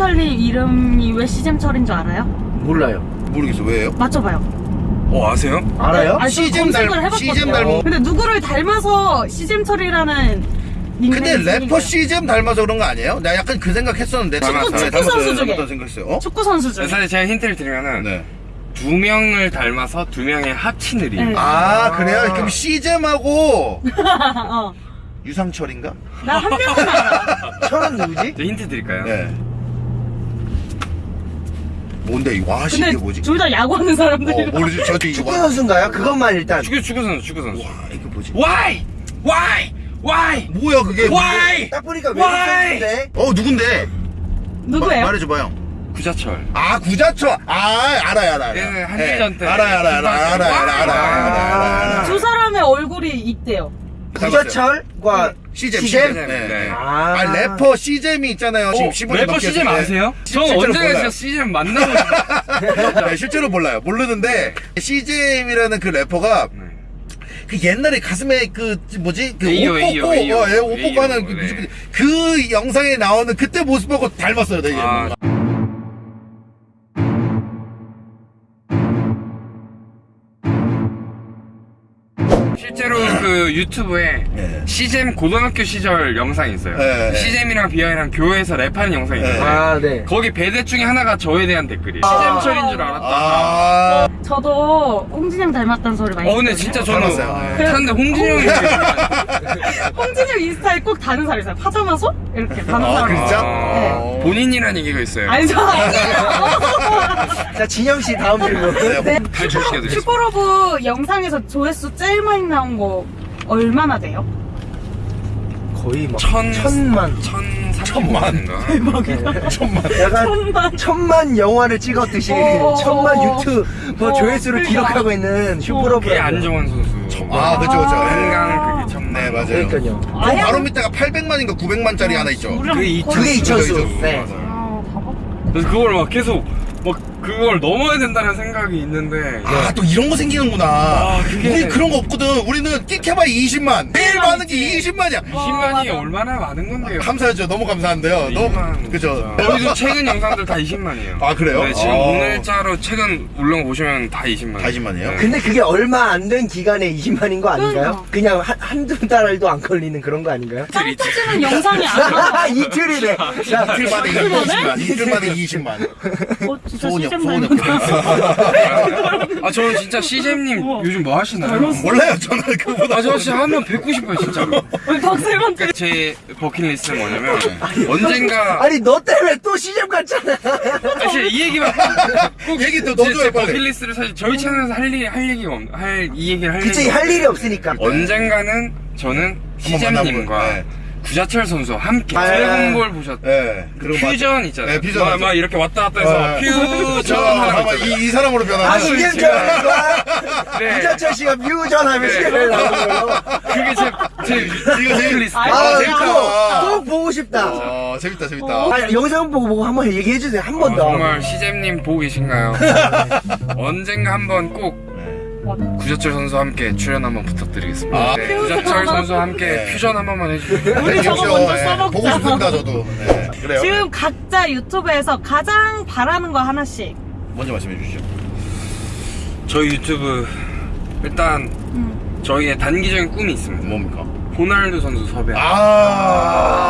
시잼철이 이름이 왜 시잼철인 줄 알아요? 몰라요. 모르겠어 왜요? 맞춰봐요. 어 아세요? 알아요? 아니, 저 시잼 닮-. 시잼 닮은- 근데 누구를 닮아서 시잼철이라는 근데 래퍼. 시잼 닮아서 그런 거 아니에요? 나 약간 그 생각했었는데 축구- 축구 선수 중에. 생각했어요 어? 축구 선수 중에. 사실 제가 힌트를 드리면은 네. 두 명을 닮아서 두 명의 합친 이름. 네. 아 그래요? 그럼 시잼하고 어. 유상철인가? 나 한 명만 알아. 철은 누구지? 저 힌트 드릴까요? 네 뭔데 이 와시 아, 이게 뭐지? 둘 다 야구하는 사람들이 어, 모르지. 저기 축구 선수인가요? 그것만 일단. 축구 축구 선수 축구 선수. 와 이게 뭐지? Why? Why? Why? 뭐야 그게? Why? 딱 보니까 외국 선수인데? 어 누군데? 누구예요? 말해줘봐요 구자철. 아 구자철. 아 알아요 알아요 예, 한일전 예. 때. 알아요 알아요 알아요 알아요 알아요 알아요 두 사람의 얼굴이 있대요. 구자철과 시잼 시잼? 시잼 네. 네. 아. 아 래퍼 시잼이 있잖아요 지금 15년 래퍼 넘게 시즌 했는데. 아세요? 저 실제로 언젠가 몰라요. 진짜 시즌 만나고 싶어요. 네, 실제로 몰라요 모르는데 시잼이라는 그 래퍼가 네. 그 옛날에 가슴에 그 뭐지 그 에이요, 옷 에이요, 벗고 에이요. 어, 예, 옷 벗고 하는 그, 뮤직비디오. 네. 그 영상에 나오는 그때 모습하고 닮았어요 되게 아, 실제로 그 유튜브에 네. 시잼 고등학교 시절 영상이 있어요. 네, 네. 시잼이랑 비아이랑 교회에서 랩하는 영상이 있어요. 네. 아, 네. 거기 배대 중에 하나가 저에 대한 댓글이에요. 아. 시잼철인 줄 알았다. 아 저도 홍진영 닮았다는 소리 많이 어 근데. 진짜 저는 닮았어요. 네. 찾는데 홍진영이 홍진영 인스타에 꼭 다는 사람 있어요. 파자마소? 이렇게 다는 아, 사람 진짜? 있어요. 네. 본인이라는 얘기가 있어요. 아니 저 아니에요. 자, 진영 씨 다음 질문. 네. 탈출시켜드리겠습니다. 슛포러브 영상에서 조회수 제일 많이 나온 거 얼마나 돼요? 거의 막 천- 천만. 천 천만. 삼천만인가? 천만 약간 천만. 천만 영화를 찍었듯이 어. 천만 유튜브 뭐 어, 조회수를 그러니까. 기록하고 있는 슛포러브. 그게 안정환 선수. 아 그쵸 그쵸 한강 그게 천만. 네 맞아요 그러니까요. 그 바로 밑에가 800만인가 900만짜리 하나 있죠 그게 이- 거의- 그게 이천수. 그죠, 그죠. 네. 맞아요. 아. 그래서 그걸 막 계속 막 그걸 넘어야 된다는 생각이 있는데 아 또 이런 거 생기는구나 아, 그게- 우리 그런 거 없거든 우리는 끽해봐 20만 매일 많은 게 20만이야 20만이 맞아. 얼마나 많은 건데요? 감사하죠 너무 감사한데요 너무 20만 그죠 저희도 최근 영상들 다 20만이에요. 아, 그래요? 네, 지금 아. 오늘자로 최근 올라온 거 보시면 다 20만. 다 20만 이에요? 근데 그게 얼마 안 된 기간에 20만인 거 아닌가요? 그냥 한, 한두 달도 안 걸리는 그런 거 아닌가요? 짱 터지는 영상이 아니라 이틀이네. 자, 이틀 만에 20만 이틀 만에 20만 어, 진짜 소녀 시즌 소녀 닮았다. 아 저는 진짜 CJ님 요즘 뭐 하시나요? 몰라요 저는 그보다 아저 진짜 한번 뵙고 싶어요 진짜로. 우리 박세만 그러니까 제 버킷리스트는 뭐냐면 언젠가 아니 너 때문에 또 시즌 갔잖아. 사실 이 얘기만 꼭 얘기 또 제, 너도 제해 빨리 버킷리스트를 사실 저희 채널에서 할, 일, 할 얘기가 없, 할이 얘기를 할 그치 얘기가 할 일이 없으니까. 언젠가는 저는 시잼님과 네. 구자철 선수와 함께 아, 드래곤볼 보셨 예 그리고 퓨전 있잖아요. 네, 퓨전 막, 맞죠. 막 이렇게 왔다 갔다 해서 네. 퓨전 저 하는 거 아마 있잖아요. 이, 이 사람으로 변하는 아, 거죠. 시즌철과 네. 구자철 씨가 뮤전하면 네. 시즌을 나오는 걸로. 그게 제, 제 이거 제일 버킷리스트. 아, 아, 재밌다. 또, 또 보고 싶다. 어 재밌다 재밌다 아, 영상 보고 보고 한번 얘기해 주세요. 한 번 어, 더. 정말 시잼님 보고 계신가요? 언젠가 한번 꼭 구자철 선수와 함께 출연 한번 부탁드리겠습니다. 아. 네, 구자철 선수와 함께 네. 퓨전 한 번만 해주세요. 우리 저거 그렇죠. 먼저 예, 써먹자. 보고 싶습니다 저도 네, 그래요 지금 각자 유튜브에서 가장 바라는 거 하나씩. 먼저 말씀해 주시죠 저희 유튜브 일단 음. 저희의 단기적인 꿈이 있습니다. 뭡니까 호날두 선수 섭외. 아,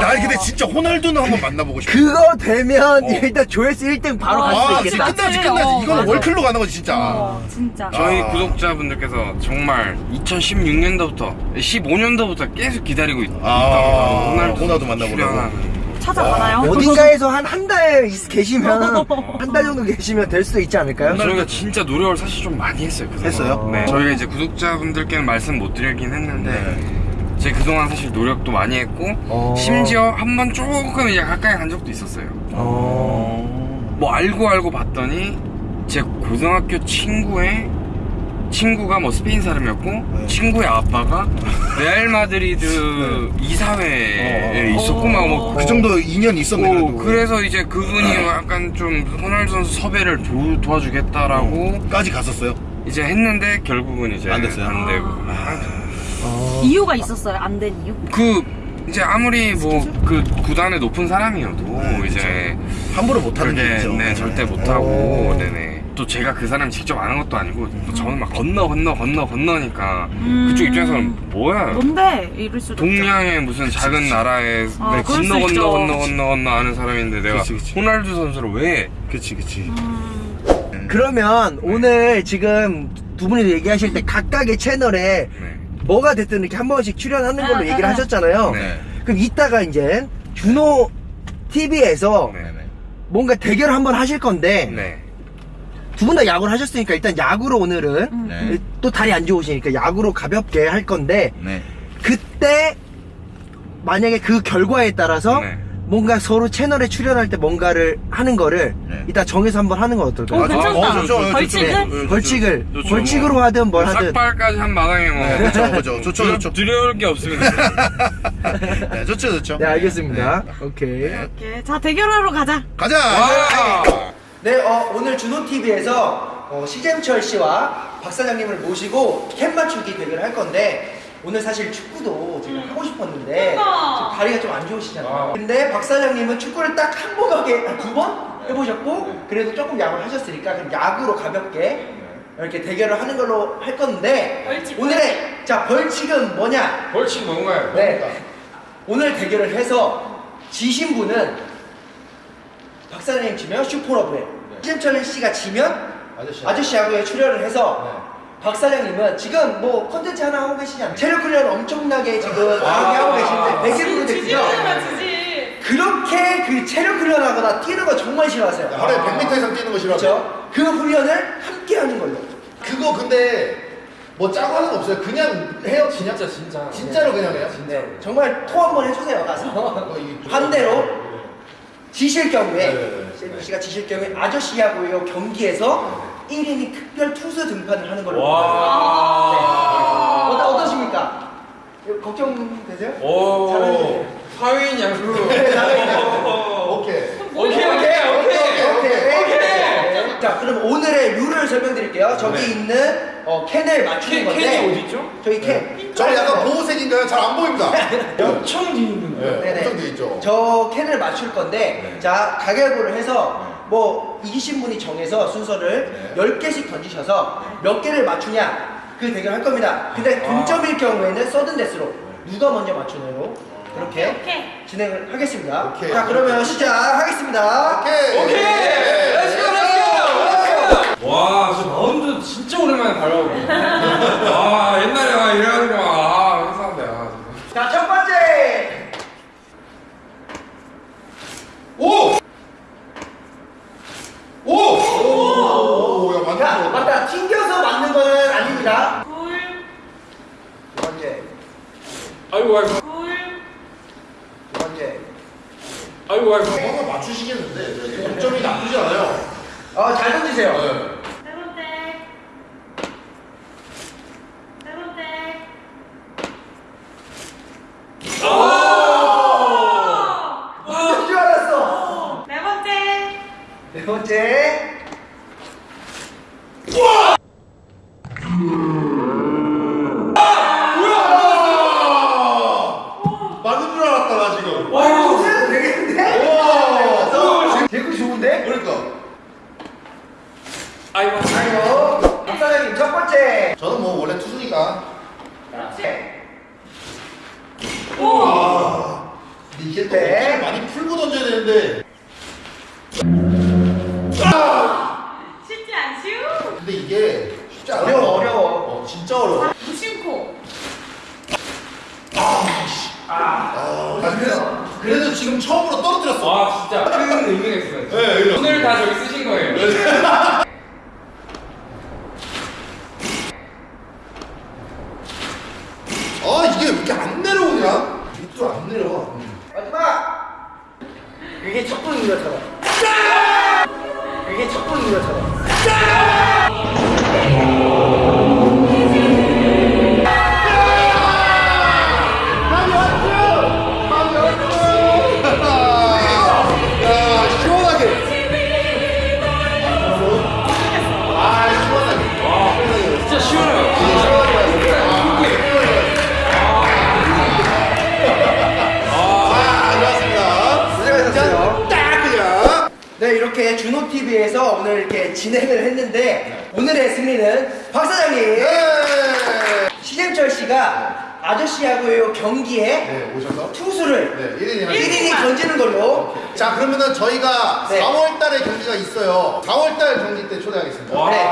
나 근데 진짜 호날두는 한번 만나보고 싶어. 그거 되면 어. 일단 조회수 1등 바로 갈 아, 수 진짜 있겠다. 끝나지? 끝나지. 어, 이거는 맞아. 월클로 가는 거지, 진짜. 어, 진짜. 저희 아. 구독자분들께서 정말 2016년도부터 15년도부터 계속 기다리고 있, 아, 있다고 호날두 선수 만나보려고. 찾아가나요? 어딘가에서 한 한 달 계시면 한 달 정도 계시면 될 수도 있지 않을까요? 저희가 진짜 노력을 사실 좀 많이 했어요. 그동안. 했어요? 네. 저희가 이제 구독자분들께는 말씀 못 드리긴 했는데 네. 제가 그동안 사실 노력도 많이 했고 어. 심지어 한 번 조금 이제 가까이 간 적도 있었어요. 어. 뭐 알고 알고 봤더니 제 고등학교 친구의 친구가 뭐 스페인 사람이었고 네. 친구의 아빠가 레알 마드리드 이사회에 어. 있었고 막 뭐 그 정도 인연이 있었네, 오, 그래도. 그래서 이제 그분이 약간 좀 호날두 선수 섭외를 도, 도와주겠다라고 까지 갔었어요. 이제 했는데 결국은 이제 안 됐어요? 안 되고 어. 이유가 있었어요. 안 된 이유? 그 이제 아무리 뭐 그 구단의 높은 사람이어도 네, 이제 함부로 못하는 게 있죠. 네 절대 못하고 네네 또 제가 그 사람 직접 아는 것도 아니고 또 저는 막 건너 건너 건너 건너니까 음. 그쪽 입장에서는 뭐야 뭔데 이럴 수도 동양의 무슨 작은 나라에 아, 건너 있죠. 건너 건너 건너 건너 아는 사람인데 내가 그치, 그치. 호날두 선수를 왜 그치 그치. 음. 그러면 오늘 지금 두 분이 얘기하실 때 각각의 채널에 네. 뭐가 됐든 이렇게 한 번씩 출연하는 걸로 아, 얘기를 아, 아. 하셨잖아요. 네. 그럼 이따가 이제 준호 TV에서 네. 뭔가 대결을 한번 하실 건데 네. 두 분 다 야구를 하셨으니까 일단 야구로 오늘은 음. 네. 또 다리 안 좋으시니까 야구로 가볍게 할 건데 네. 그때 만약에 그 결과에 따라서 네. 뭔가 서로 채널에 출연할 때 뭔가를 하는 거를 네. 이따 정해서 한번 하는 건 어떨까요? 어, 괜찮다. 어, 좋죠. 네, 벌칙을? 좋죠. 네, 좋죠. 벌칙을 좋죠. 벌칙으로 하든 뭘 하든 삭발까지 한 마당에 뭐 네, 그렇죠, 그렇죠. 좋죠, 좋죠. 두려울 게 없습니다. 네, 좋죠, 좋죠. 네 알겠습니다. 오케이. 오케이. 자 대결하러 가자. 가자. 와! 네, 어, 오늘 준호 TV에서 어, 시잼철 씨와 박 사장님을 모시고 캔 맞추기 대결을 할 건데 오늘 사실 축구도 제가 하고 싶었는데 그러니까. 지금 다리가 좀 안 좋으시잖아요. 아. 근데 박 사장님은 축구를 딱 한 번 하게 아, 두번 해보셨고 그래도 조금 야구를 하셨으니까 그럼 야구로 가볍게 이렇게 대결을 하는 걸로 할 건데 벌칙, 오늘의 자 벌칙은 뭐냐? 벌칙 뭔가요? 네. 오늘 대결을 해서 지신 분은 박사장님 치면 슈퍼러브에 시잼철 씨가 지면 아저씨. 아저씨 야구에 출연을 해서 박 사장님은 지금 뭐 컨텐츠 하나 하고 계시지 않나요? 체력 훈련 엄청나게 지금 강하게 하고 계시는데 100일 프로젝트죠? 그렇게 그 체력 훈련하거나 뛰는 거 정말 싫어하세요 하루에 100m 이상 뛰는 거 싫어. 그렇죠? 그 훈련을 함께 하는 걸로 그거 근데 뭐 짜고 하는 거 없어요. 그냥 해요. 진짜 진짜. 진짜로 그냥 해요. 네, 정말 토 한번 해주세요 가서 어, 이- 반대로 지실 경우에 네, 네, 네. 씨가 지실 경우에 아저씨 야구요 경기에서 1인이 특별 투수 등판을 하는 걸로. 어떠, 어떠십니까? 걱정되세요? 오. 사회인 야구. 오케이 오케이. 오케이. 네. 자, 그럼 오늘의 룰을 설명드릴게요. 저기 네. 있는 어, 캔을 맞추는 캔, 건데. 캔이 어디 있죠? 저기 캔. 저는 약간 보호색인가요? 잘 안 보입니다. 엄청 뒤 있는데. 네, 네네. 엄청 돼 있죠. 저 캔을 맞출 건데 네. 자 가위바위보를 해서 뭐 이기신 분이 정해서 순서를 네. 10개씩 던지셔서 몇 개를 맞추냐 그 대결 할 겁니다 근데 동점일 경우에는 서든 데스로 누가 먼저 맞추느로 그렇게 오케이. 진행을 하겠습니다 오케이. 자 그러면 시작하겠습니다 오케이. 오케이. 와, 저 마운드 진짜 오랜만에 밟아보고. 아, 옛날에 아 이래가지고 아, 회사인데 아. 자 첫 번째 오! 오! 오! 야, 자 맞다. 맞다 튕겨서 맞는 거는 아닙니다 굴. 두 번째 아이고 아이고. 굴. 두 번째 아이고 아이고. 뭔가 맞추시겠는데. 동점이 나쁘지 않아요. 어 잘 던지세요 네. 세 번째. 세 번째. 맞을 줄 알았어 네 번째. 네 번째 맞는 줄 알았다, 나 지금. 해도 되겠는데? 와! 제구 좋은데? 그러니까. 아이고. 아이고 박사장님 첫 번째 저는 뭐 원래 투수니까. 네. 아, 근데 또 네. 어깨를 많이 풀고 던져야 되는데. 쉽지 않슈. 근데 이게 쉽지 않아. 어려워, 어려워. 어, 진짜 어려워. 무심코. 아, 그래도, 그래도 지금 처음으로 떨어뜨렸어. 아 진짜 큰 의미가 있어요. 네, 오늘 다 저기 쓰신 거예요. 오늘의 승리는 박 사장님. 네. 시잼철 씨가 아저씨하고의 경기에 네, 오셔서. 투수를 네, 1인이 1인이 던지는 걸로. 자, 그러면은 저희가 네. 4월 달에 경기가 있어요. 4월 달 경기 때 초대하겠습니다. 와. 네.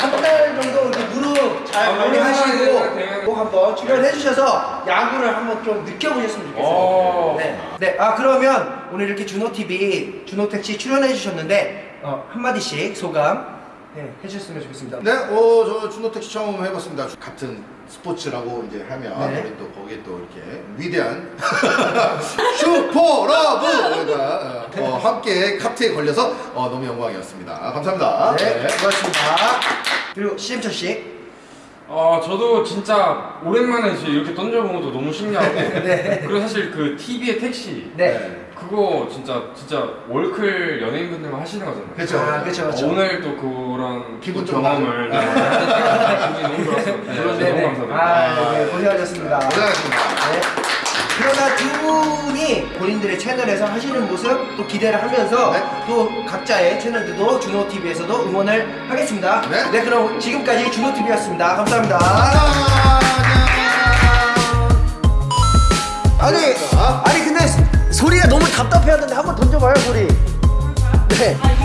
한달 정도 이렇게 무릎 잘 아, 관리하시고 대단하네. 꼭 한번 출연해 주셔서 야구를 한번 좀 느껴보셨으면 좋겠어요. 오. 네. 네. 아 그러면 오늘 이렇게 준호 TV 준호택 씨 출연해 주셨는데 어, 한 마디씩 소감 네, 해주셨으면 좋겠습니다. 네, 어, 저 준호택시 처음 해봤습니다. 같은 스포츠라고 이제 하면 네. 우리 또 거기에 또 이렇게 위대한 슈퍼러브가 어, 함께 카트에 걸려서 어, 너무 영광이었습니다. 감사합니다. 네, 고맙습니다. 그리고 시잼철 씨. 아 저도 진짜 오랜만에 이제 이렇게 던져본 것도 너무 신기하고 네. 그리고 사실 그 TV의 택시 네. 그거 진짜 진짜 월클 연예인분들만 하시는 거잖아요. 그렇죠. 아, 그렇죠, 그렇죠. 어, 오늘 또 그런 기분 경험을 네. 기분이 너무 좋았어요. 네, 네. 너무 감사합니다. 아, 네, 고생하셨습니다. 고생하셨습니다. 네. 그러나 두 분이 본인들의 채널에서 하시는 모습 또 기대를 하면서 네. 또 각자의 채널들도 준호 TV에서도 응원을 하겠습니다. 네. 그럼 지금까지 준호 TV였습니다. 감사합니다. 아니, 아니 근데 소리가 너무 답답해하는데 한번 던져봐요 소리. 네.